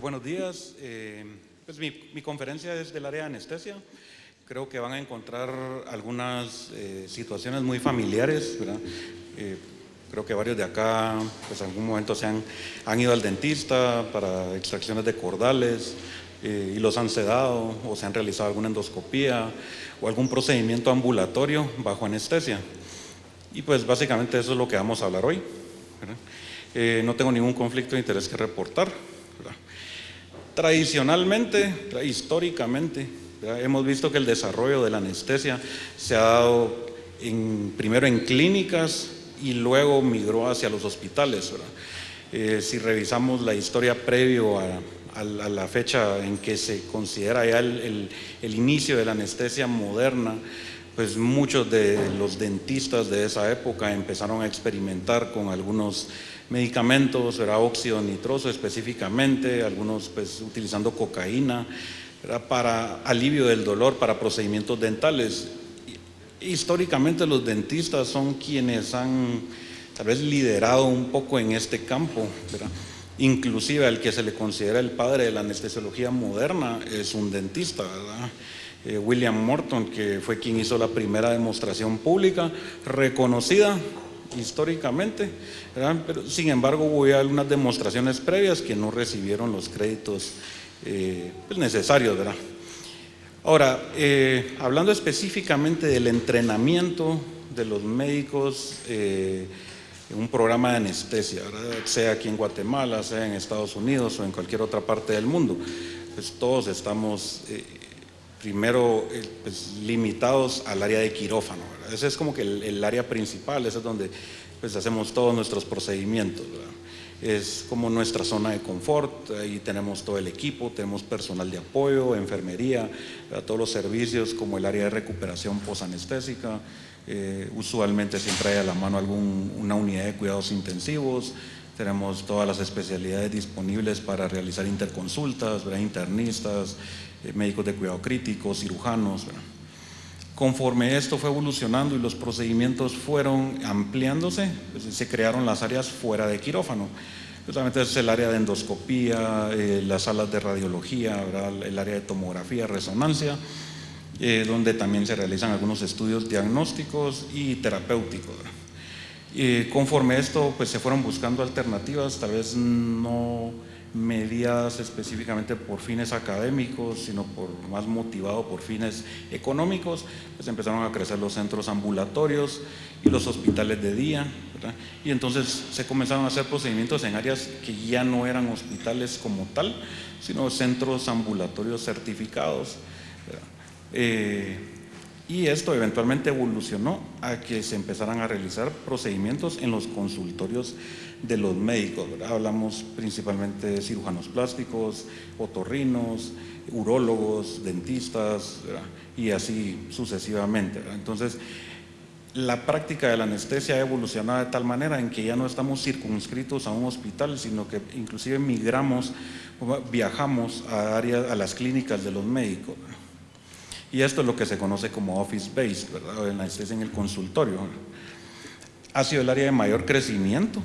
Buenos días. Eh, pues mi, conferencia es del área de anestesia. Creo que van a encontrar algunas eh, situaciones muy familiares, eh, creo que varios de acá, pues en algún momento se han, han ido al dentista para extracciones de cordales y los han sedado o se han realizado alguna endoscopía o algún procedimiento ambulatorio bajo anestesia. Y pues básicamente eso es lo que vamos a hablar hoy. no tengo ningún conflicto de interés que reportar. Tradicionalmente, históricamente, hemos visto que el desarrollo de la anestesia se ha dado primero en clínicas y luego migró hacia los hospitales. Eh, si revisamos la historia previo a, la fecha en que se considera ya el, inicio de la anestesia moderna, pues muchos de los dentistas de esa época empezaron a experimentar con algunos medicamentos, era óxido nitroso específicamente, algunos pues utilizando cocaína, para alivio del dolor, para procedimientos dentales. Históricamente los dentistas son quienes han tal vez liderado un poco en este campo, inclusive el que se le considera el padre de la anestesiología moderna es un dentista, eh, William Morton, que fue quien hizo la primera demostración pública reconocida históricamente, pero sin embargo hubo algunas demostraciones previas que no recibieron los créditos eh, pues, necesarios. ¿verdad? Ahora, eh, hablando específicamente del entrenamiento de los médicos eh, en un programa de anestesia, sea aquí en Guatemala, sea en Estados Unidos o en cualquier otra parte del mundo, pues todos estamos primero eh, pues, limitados al área de quirófano. Ese es como que el, área principal, ese es donde pues, hacemos todos nuestros procedimientos. Es como nuestra zona de confort, ahí tenemos todo el equipo, tenemos personal de apoyo, enfermería, todos los servicios como el área de recuperación posanestésica, eh, usualmente siempre hay a la mano alguna unidad de cuidados intensivos, tenemos todas las especialidades disponibles para realizar interconsultas, internistas, médicos de cuidado crítico, cirujanos. Conforme esto fue evolucionando y los procedimientos fueron ampliándose, pues, se crearon las áreas fuera de quirófano. Justamente es el área de endoscopía, eh, las salas de radiología, el área de tomografía, resonancia, eh, donde también se realizan algunos estudios diagnósticos y terapéuticos. Y conforme esto, pues se fueron buscando alternativas, tal vez no medidas específicamente por fines académicos, sino por más motivado por fines económicos, pues empezaron a crecer los centros ambulatorios y los hospitales de día, y entonces se comenzaron a hacer procedimientos en áreas que ya no eran hospitales como tal, sino centros ambulatorios certificados. Y esto eventualmente evolucionó a que se empezaran a realizar procedimientos en los consultorios de los médicos. Hablamos principalmente de cirujanos plásticos, otorrinos, urólogos, dentistas y así sucesivamente. Entonces, la práctica de la anestesia ha evolucionado de tal manera en que ya no estamos circunscritos a un hospital, sino que inclusive migramos, viajamos a, áreas, a las clínicas de los médicos. Y esto es lo que se conoce como office-based, ¿verdad? En, en el consultorio. Ha sido el área de mayor crecimiento,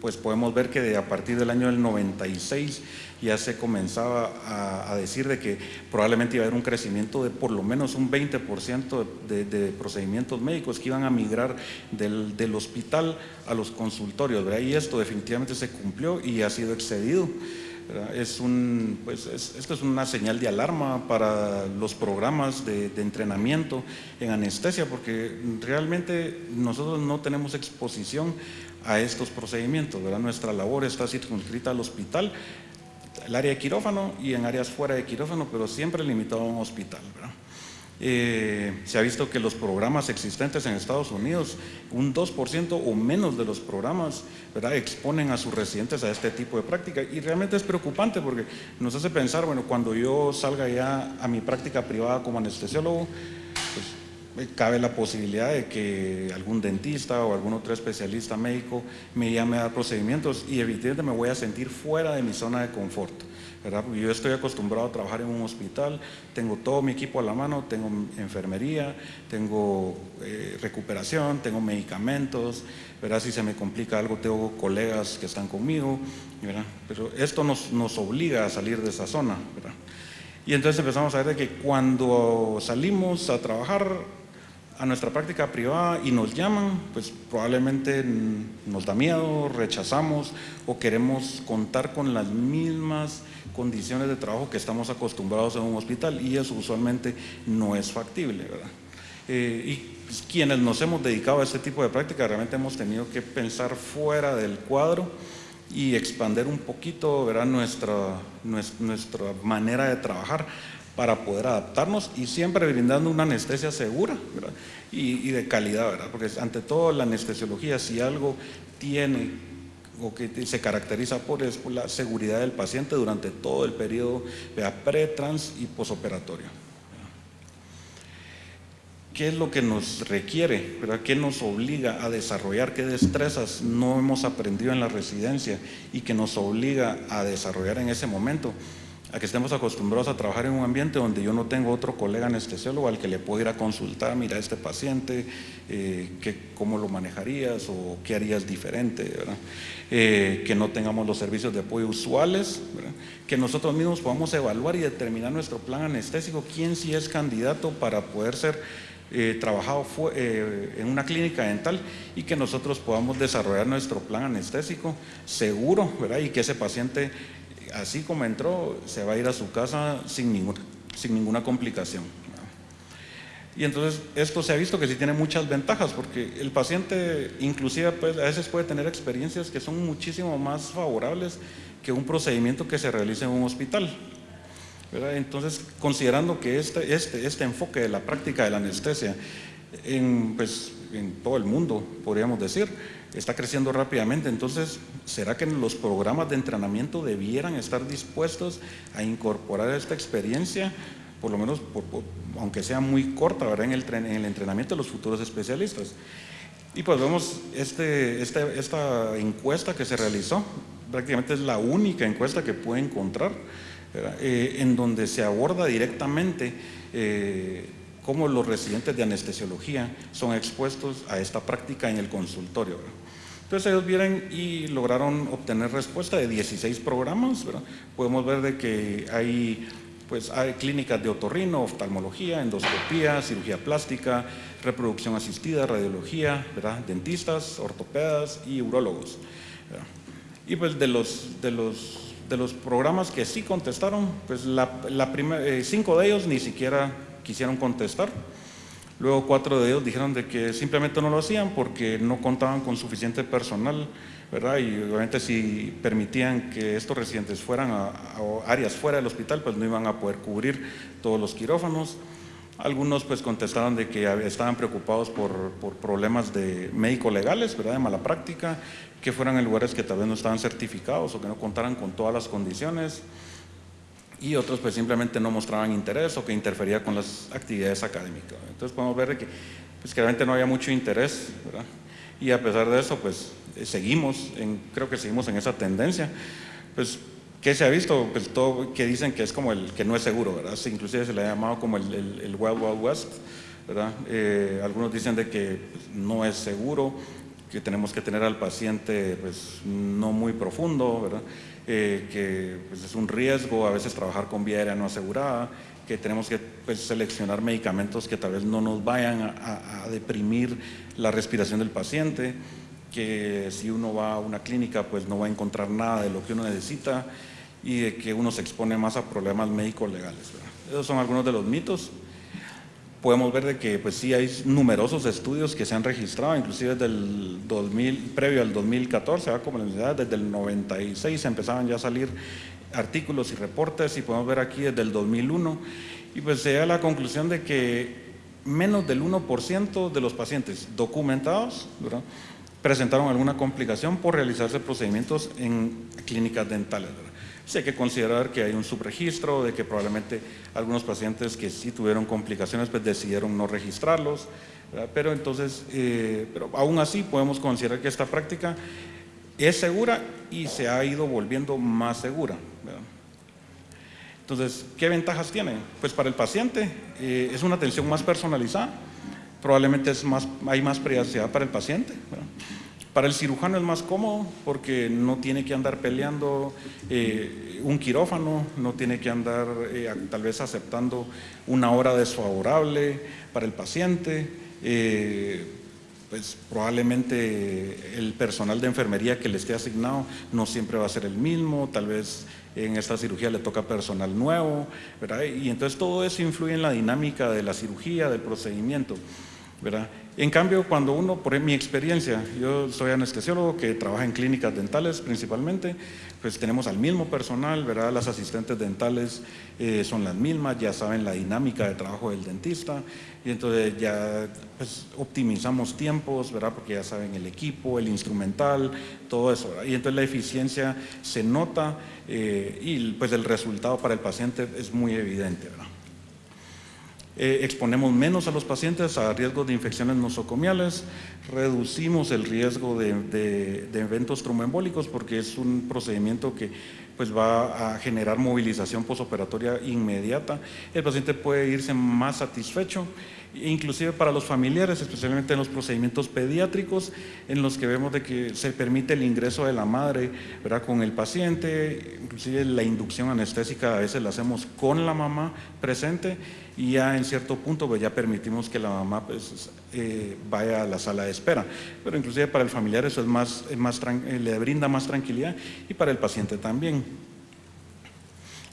pues podemos ver que a partir del año del 96 ya se comenzaba a, decir de que probablemente iba a haber un crecimiento de por lo menos un 20% de, procedimientos médicos que iban a migrar del, hospital a los consultorios. Y esto definitivamente se cumplió y ha sido excedido. Es un, pues esto es una señal de alarma para los programas de, entrenamiento en anestesia porque realmente nosotros no tenemos exposición a estos procedimientos. ¿verdad? Nuestra labor está circunscrita al hospital, el área de quirófano y en áreas fuera de quirófano, pero siempre limitado a un hospital. Eh, se ha visto que los programas existentes en Estados Unidos, un 2% o menos de los programas ¿verdad? exponen a sus residentes a este tipo de práctica y realmente es preocupante porque nos hace pensar, bueno, cuando yo salga ya a mi práctica privada como anestesiólogo, pues, cabe la posibilidad de que algún dentista o algún otro especialista médico me llame a dar procedimientos y evidentemente me voy a sentir fuera de mi zona de confort. Yo estoy acostumbrado a trabajar en un hospital, tengo todo mi equipo a la mano, tengo enfermería, tengo eh, recuperación, tengo medicamentos, ¿verdad? si se me complica algo tengo colegas que están conmigo, pero esto nos, nos, obliga a salir de esa zona. Y entonces empezamos a ver que cuando salimos a trabajar a nuestra práctica privada y nos llaman, pues probablemente nos da miedo, rechazamos o queremos contar con las mismas condiciones de trabajo que estamos acostumbrados en un hospital y eso usualmente no es factible. ¿verdad? Eh, y pues, quienes nos hemos dedicado a este tipo de práctica realmente hemos tenido que pensar fuera del cuadro y expandir un poquito ¿verdad? Nuestra, nuestra manera de trabajar para poder adaptarnos y siempre brindando una anestesia segura y, de calidad, ¿verdad? porque ante todo la anestesiología si algo tiene o que se caracteriza por, es la seguridad del paciente durante todo el periodo pre, trans y posoperatorio. ¿Qué es lo que nos requiere? ¿Qué nos obliga a desarrollar? ¿Qué destrezas no hemos aprendido en la residencia y que nos obliga a desarrollar en ese momento? A que estemos acostumbrados a trabajar en un ambiente donde yo no tengo otro colega anestesiólogo al que le puedo ir a consultar, mira este paciente, eh, cómo lo manejarías o qué harías diferente, eh, que no tengamos los servicios de apoyo usuales, que nosotros mismos podamos evaluar y determinar nuestro plan anestésico, quién sí es candidato para poder ser eh, trabajado en una clínica dental y que nosotros podamos desarrollar nuestro plan anestésico seguro ¿verdad? y que ese paciente así como entró, se va a ir a su casa sin ninguna, sin ninguna complicación. Y entonces esto se ha visto que sí tiene muchas ventajas porque el paciente inclusive pues, a veces puede tener experiencias que son muchísimo más favorables que un procedimiento que se realice en un hospital. Entonces, considerando que este, este, este enfoque de la práctica de la anestesia en, pues, en todo el mundo, podríamos decir, está creciendo rápidamente. Entonces, ¿será que los programas de entrenamiento debieran estar dispuestos a incorporar esta experiencia, por lo menos, aunque sea muy corta. En, el, en el entrenamiento de los futuros especialistas? Y pues vemos este, este, esta encuesta que se realizó, prácticamente es la única encuesta que puede encontrar, eh, en donde se aborda directamente eh, cómo los residentes de anestesiología son expuestos a esta práctica en el consultorio. Entonces ellos vienen y lograron obtener respuesta de 16 programas. Podemos ver de que hay, pues, hay clínicas de otorrino, oftalmología, endoscopía, cirugía plástica, reproducción asistida, radiología, dentistas, ortopedas y urólogos. Y pues de los, de los, de los programas que sí contestaron, pues la, la eh, cinco de ellos ni siquiera quisieron contestar. Luego cuatro de ellos dijeron de que simplemente no lo hacían porque no contaban con suficiente personal, ¿verdad? Y obviamente si permitían que estos residentes fueran a, áreas fuera del hospital, pues no iban a poder cubrir todos los quirófanos. Algunos pues contestaron de que estaban preocupados por, problemas de médico-legales, ¿verdad? De mala práctica, que fueran en lugares que tal vez no estaban certificados o que no contaran con todas las condiciones y otros pues simplemente no mostraban interés o que interfería con las actividades académicas. Entonces podemos ver que, pues, que realmente no había mucho interés, ¿verdad? Y a pesar de eso, pues eh, seguimos, en, creo que seguimos en esa tendencia. Pues, ¿qué se ha visto? Pues todo que dicen que es como el que no es seguro, ¿verdad? inclusive se le ha llamado como el, el, Wild Wild West, ¿verdad? Eh, algunos dicen de que pues, no es seguro, que tenemos que tener al paciente pues no muy profundo, ¿verdad? Eh, que pues, es un riesgo a veces trabajar con vía aérea no asegurada, que tenemos que pues, seleccionar medicamentos que tal vez no nos vayan a, deprimir la respiración del paciente, que si uno va a una clínica pues no va a encontrar nada de lo que uno necesita y de que uno se expone más a problemas médicos legales. Esos son algunos de los mitos podemos ver de que pues sí hay numerosos estudios que se han registrado, inclusive desde el 2000, previo al 2014, como la desde el 96 empezaban ya a salir artículos y reportes y podemos ver aquí desde el 2001 y pues se da la conclusión de que menos del 1% de los pacientes documentados presentaron alguna complicación por realizarse procedimientos en clínicas dentales. Sí hay que considerar que hay un subregistro, de que probablemente algunos pacientes que sí tuvieron complicaciones pues decidieron no registrarlos, pero entonces, eh, pero aún así podemos considerar que esta práctica es segura y se ha ido volviendo más segura. Entonces, ¿qué ventajas tiene? Pues para el paciente eh, es una atención más personalizada, probablemente es más, hay más privacidad para el paciente. Para el cirujano es más cómodo porque no tiene que andar peleando eh, un quirófano, no tiene que andar eh, tal vez aceptando una hora desfavorable para el paciente. pues probablemente el personal de enfermería que le esté asignado no siempre va a ser el mismo, tal vez en esta cirugía le toca personal nuevo, ¿verdad? Y entonces todo eso influye en la dinámica de la cirugía, del procedimiento, ¿verdad? En cambio, cuando uno, por mi experiencia, yo soy anestesiólogo que trabaja en clínicas dentales principalmente, pues tenemos al mismo personal, ¿verdad? Las asistentes dentales eh, son las mismas, ya saben la dinámica de trabajo del dentista y entonces ya pues, optimizamos tiempos, ¿verdad? Porque ya saben el equipo, el instrumental, todo eso, Y entonces la eficiencia se nota eh, y pues el resultado para el paciente es muy evidente, ¿verdad? Eh, exponemos menos a los pacientes a riesgos de infecciones nosocomiales, reducimos el riesgo de, eventos tromboembólicos porque es un procedimiento que pues, va a generar movilización posoperatoria inmediata. El paciente puede irse más satisfecho inclusive para los familiares, especialmente en los procedimientos pediátricos, en los que vemos de que se permite el ingreso de la madre ¿verdad? con el paciente, inclusive la inducción anestésica a veces la hacemos con la mamá presente y ya en cierto punto pues ya permitimos que la mamá pues, eh, vaya a la sala de espera. Pero inclusive para el familiar eso es más, más eh, le brinda más tranquilidad y para el paciente también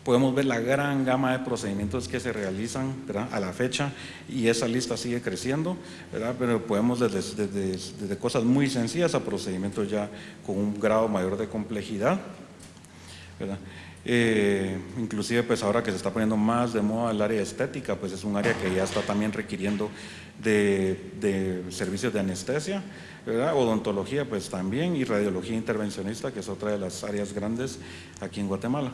podemos ver la gran gama de procedimientos que se realizan a la fecha y esa lista sigue creciendo, pero podemos desde, desde, cosas muy sencillas a procedimientos ya con un grado mayor de complejidad. Eh, inclusive pues ahora que se está poniendo más de moda el área estética, pues es un área que ya está también requiriendo de, servicios de anestesia, odontología pues también y radiología intervencionista que es otra de las áreas grandes aquí en Guatemala.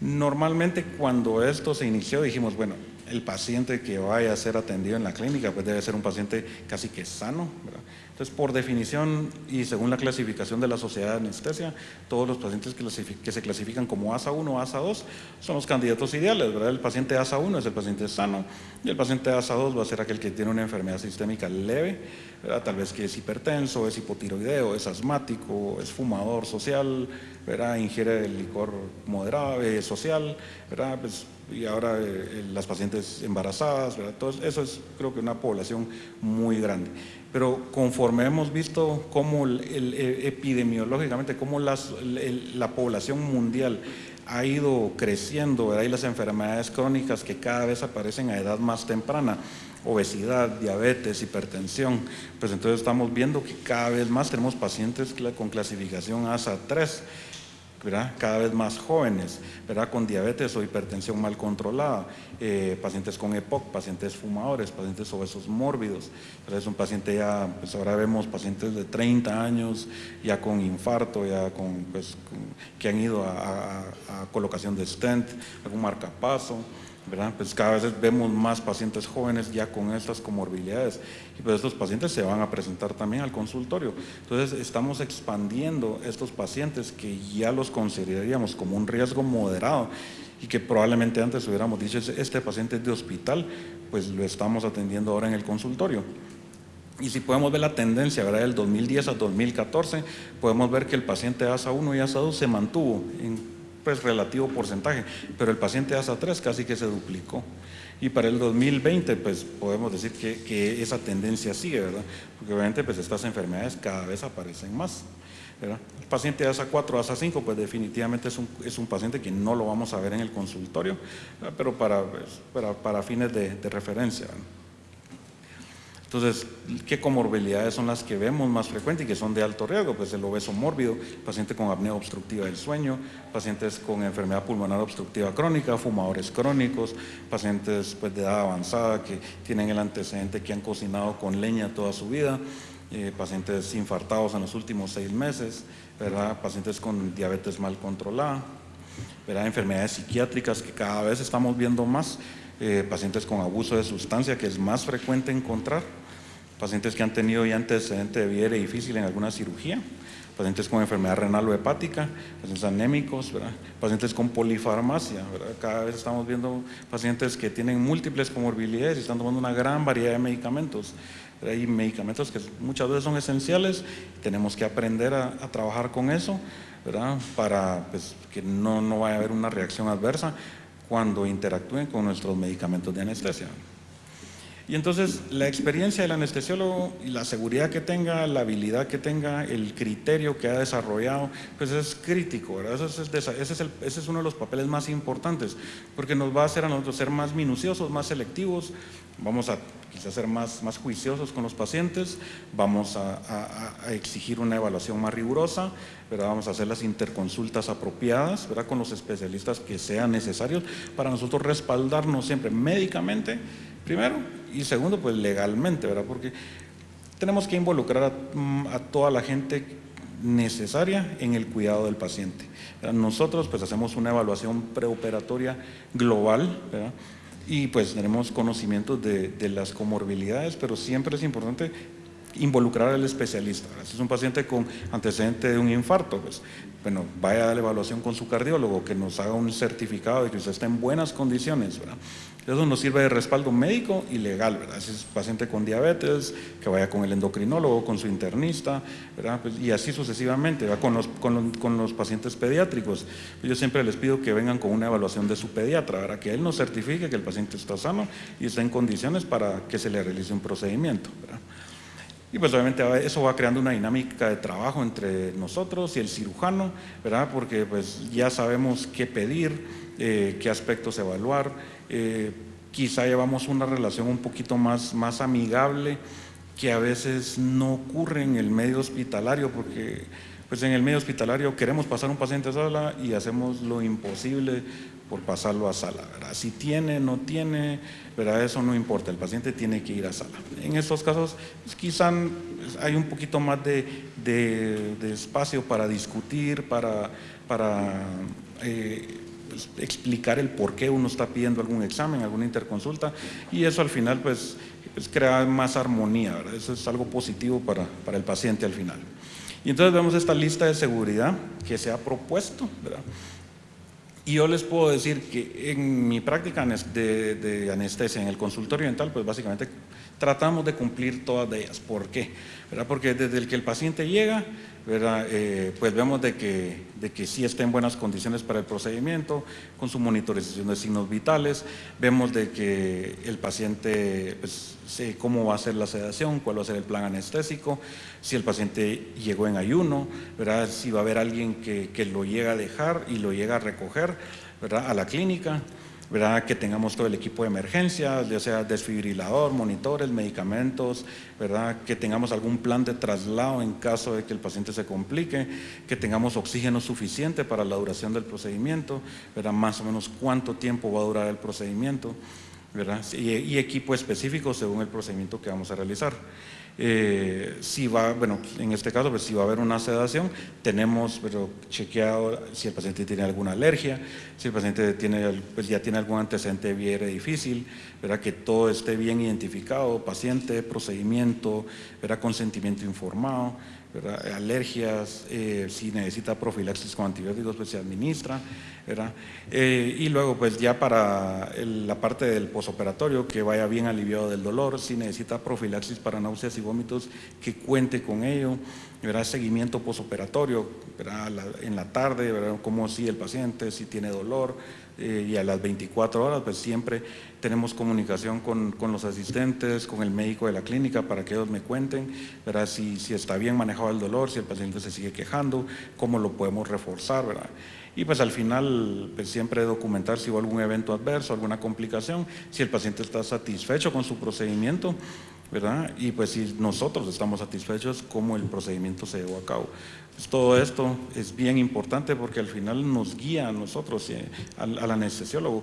Normalmente cuando esto se inició dijimos, bueno, el paciente que vaya a ser atendido en la clínica pues debe ser un paciente casi que sano, Entonces, por definición y según la clasificación de la Sociedad de Anestesia, todos los pacientes que, se clasifican como ASA1 o ASA2 son los candidatos ideales, ¿verdad? El paciente ASA1 es el paciente sano y el paciente ASA2 va a ser aquel que tiene una enfermedad sistémica leve, Tal vez que es hipertenso, es hipotiroideo, es asmático, es fumador social, ¿verdad? ingiere el licor moderado, eh, social, ¿verdad? Pues, y ahora eh, las pacientes embarazadas, ¿verdad? eso es creo que una población muy grande. Pero conforme hemos visto cómo eh, epidemiológicamente, cómo la población mundial ha ido creciendo, ¿verdad? y las enfermedades crónicas que cada vez aparecen a edad más temprana, obesidad, diabetes, hipertensión, pues entonces estamos viendo que cada vez más tenemos pacientes con clasificación ASA 3, cada vez más jóvenes, ¿verdad? con diabetes o hipertensión mal controlada, eh, pacientes con EPOC, pacientes fumadores, pacientes obesos mórbidos. Es un paciente ya, pues ahora vemos pacientes de 30 años ya con infarto, ya con, pues, que han ido a colocación de stent, algún marcapaso. Pues cada vez vemos más pacientes jóvenes ya con estas comorbilidades y pues estos pacientes se van a presentar también al consultorio. Entonces estamos expandiendo estos pacientes que ya los consideraríamos como un riesgo moderado y que probablemente antes hubiéramos dicho este paciente es de hospital, pues lo estamos atendiendo ahora en el consultorio. Y si podemos ver la tendencia ¿verdad? del 2010 al 2014, podemos ver que el paciente ASA1 y ASA2 se mantuvo en pues relativo porcentaje, pero el paciente ASA 3 casi que se duplicó. Y para el 2020 pues podemos decir que, esa tendencia sigue, ¿verdad? Porque obviamente pues estas enfermedades cada vez aparecen más. ¿verdad? El paciente ASA 4, ASA 5 pues definitivamente es un, es un paciente que no lo vamos a ver en el consultorio, pero para, pues, para, para, fines de, de referencia. Entonces, ¿qué comorbilidades son las que vemos más frecuentes y que son de alto riesgo? Pues el obeso mórbido, paciente con apnea obstructiva del sueño, pacientes con enfermedad pulmonar obstructiva crónica, fumadores crónicos, pacientes pues, de edad avanzada que tienen el antecedente que han cocinado con leña toda su vida, eh, pacientes infartados en los últimos seis meses, ¿verdad? pacientes con diabetes mal controlada, ¿verdad? enfermedades psiquiátricas que cada vez estamos viendo más, eh, pacientes con abuso de sustancia, que es más frecuente encontrar, pacientes que han tenido ya antecedente de vida difícil en alguna cirugía, pacientes con enfermedad renal o hepática, pacientes anémicos, pacientes con polifarmacia. Cada vez estamos viendo pacientes que tienen múltiples comorbilidades y están tomando una gran variedad de medicamentos. Hay medicamentos que muchas veces son esenciales, tenemos que aprender a, trabajar con eso para pues, que no, no vaya a haber una reacción adversa cuando interactúen con nuestros medicamentos de anestesia. Y entonces la experiencia del anestesiólogo y la seguridad que tenga, la habilidad que tenga, el criterio que ha desarrollado, pues es crítico, ¿verdad? Ese es, ese es, uno de los papeles más importantes, porque nos va a hacer a nosotros ser más minuciosos, más selectivos, vamos a quizás ser más, más juiciosos con los pacientes, vamos a, exigir una evaluación más rigurosa, ¿verdad? vamos a hacer las interconsultas apropiadas ¿verdad? con los especialistas que sean necesarios para nosotros respaldarnos siempre médicamente, primero, y segundo, pues legalmente, ¿verdad? Porque tenemos que involucrar a, mm, toda la gente necesaria en el cuidado del paciente. Nosotros pues hacemos una evaluación preoperatoria global, ¿verdad? y pues tenemos conocimientos de, de, las comorbilidades, pero siempre es importante involucrar al especialista. Si es un paciente con antecedente de un infarto, pues bueno, vaya a la evaluación con su cardiólogo, que nos haga un certificado de que usted está en buenas condiciones, ¿verdad? Eso nos sirve de respaldo médico y legal, ¿verdad? Si es paciente con diabetes, que vaya con el endocrinólogo, con su internista, ¿verdad? Pues, y así sucesivamente, Con, los, con, los, pacientes pediátricos. Yo siempre les pido que vengan con una evaluación de su pediatra, ¿verdad? Que él nos certifique que el paciente está sano y está en condiciones para que se le realice un procedimiento, ¿verdad? Y pues obviamente eso va creando una dinámica de trabajo entre nosotros y el cirujano, ¿verdad? Porque pues ya sabemos qué pedir, eh, qué aspectos evaluar, eh, quizá llevamos una relación un poquito más, más amigable que a veces no ocurre en el medio hospitalario porque pues en el medio hospitalario queremos pasar un paciente a sala y hacemos lo imposible por pasarlo a sala. Si tiene, no tiene, ¿verdad? eso no importa, el paciente tiene que ir a sala. En estos casos pues, quizá hay un poquito más de, de, espacio para discutir, para, para eh, explicar el por qué uno está pidiendo algún examen, alguna interconsulta y eso al final pues, pues crea más armonía, eso es algo positivo para, para el paciente al final. Y entonces vemos esta lista de seguridad que se ha propuesto. Y yo les puedo decir que en mi práctica de, anestesia en el consultorio dental, pues básicamente tratamos de cumplir todas de ellas. ¿Por qué? Porque desde el que el paciente llega, Eh, pues vemos de que, de que sí está en buenas condiciones para el procedimiento, con su monitorización de signos vitales, vemos de que el paciente, pues, sé cómo va a ser la sedación, cuál va a ser el plan anestésico, si el paciente llegó en ayuno, ¿verdad? si va a haber alguien que, que lo llega a dejar y lo llega a recoger ¿verdad? a la clínica, ¿verdad? que tengamos todo el equipo de emergencia, ya sea desfibrilador, monitores, medicamentos, ¿verdad? que tengamos algún plan de traslado en caso de que el paciente se complique, que tengamos oxígeno suficiente para la duración del procedimiento, ¿verdad? más o menos cuánto tiempo va a durar el procedimiento, ¿verdad? y, y equipo específico según el procedimiento que vamos a realizar. Eh, si va, bueno, en este caso, pues si va a haber una sedación, tenemos pero chequeado si el paciente tiene alguna alergia, si el paciente tiene, pues ya tiene algún antecedente de difícil, ¿verdad? que todo esté bien identificado, paciente, procedimiento, ¿verdad? consentimiento informado, alergias, eh, si necesita profilaxis con antibióticos, pues se administra. Eh, y luego, pues ya para la parte del posoperatorio, que vaya bien aliviado del dolor, si necesita profilaxis para náuseas y vómitos, que cuente con ello. ¿verdad? Seguimiento posoperatorio en la tarde, ¿verdad? como si el paciente, si tiene dolor, eh, y a las 24 horas, pues siempre tenemos comunicación con, con, los asistentes, con el médico de la clínica para que ellos me cuenten ¿verdad? Si, si está bien manejado el dolor, si el paciente se sigue quejando, cómo lo podemos reforzar. ¿verdad? Y pues al final pues siempre documentar si hubo algún evento adverso, alguna complicación, si el paciente está satisfecho con su procedimiento, ¿verdad? Y pues si nosotros estamos satisfechos, cómo el procedimiento se llevó a cabo. Pues todo esto es bien importante porque al final nos guía a nosotros, eh, al, anestesiólogo,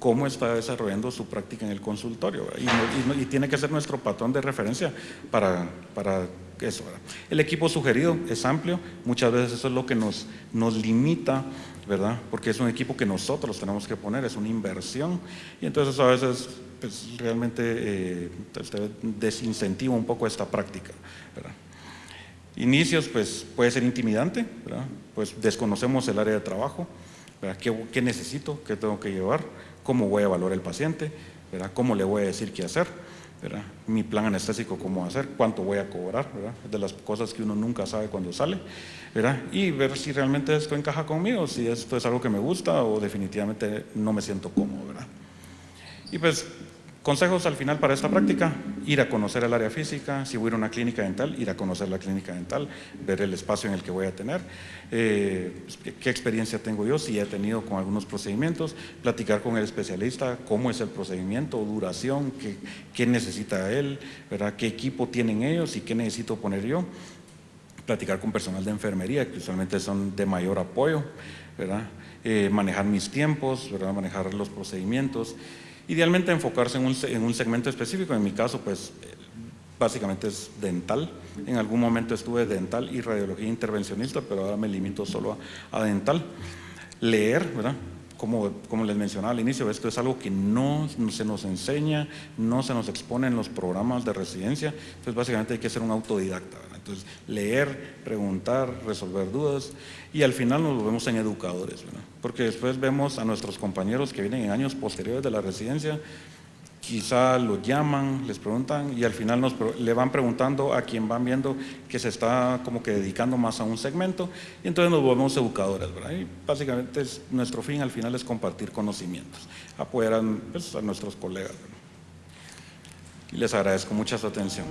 cómo está desarrollando su práctica en el consultorio y, tiene que ser nuestro patrón de referencia para, para eso. El equipo sugerido es amplio, muchas veces eso es lo que nos, nos limita, ¿verdad? Porque es un equipo que nosotros tenemos que poner, es una inversión y entonces a veces pues, realmente eh, desincentiva un poco esta práctica, ¿verdad? Inicios, pues puede ser intimidante, pues desconocemos el área de trabajo. ¿Qué, ¿Qué, necesito? ¿Qué tengo que llevar? ¿Cómo voy a evaluar el paciente? ¿Cómo le voy a decir qué hacer? Mi plan anestésico, cómo hacer, cuánto voy a cobrar, de las cosas que uno nunca sabe cuando sale, y ver si realmente esto encaja conmigo, si esto es algo que me gusta o definitivamente no me siento cómodo. ¿verdad? Y pues Consejos al final para esta práctica, ir a conocer el área física, si voy a ir a una clínica dental, ir a conocer la clínica dental, ver el espacio en el que voy a tener, eh, qué experiencia tengo yo, si he tenido con algunos procedimientos, platicar con el especialista, cómo es el procedimiento, duración, qué, qué necesita él, ¿verdad? qué equipo tienen ellos y qué necesito poner yo, platicar con personal de enfermería, que usualmente son de mayor apoyo, ¿verdad? Eh, manejar mis tiempos, ¿verdad? manejar los procedimientos, Idealmente enfocarse en un, segmento específico, en mi caso pues básicamente es dental. En algún momento estuve dental y radiología intervencionista, pero ahora me limito solo a, dental. Leer, ¿verdad? Como, como, les mencionaba al inicio, esto es algo que no, se nos enseña, no se nos expone en los programas de residencia, entonces básicamente hay que ser un autodidacta. Entonces, leer, preguntar, resolver dudas y al final nos volvemos en educadores, porque después vemos a nuestros compañeros que vienen en años posteriores de la residencia, quizá los llaman, les preguntan y al final nos, le van preguntando a quien van viendo que se está como que dedicando más a un segmento y entonces nos volvemos educadores, ¿verdad? Y básicamente es, nuestro fin al final es compartir conocimientos, apoyar a, pues, nuestros colegas. Y les agradezco mucha su atención.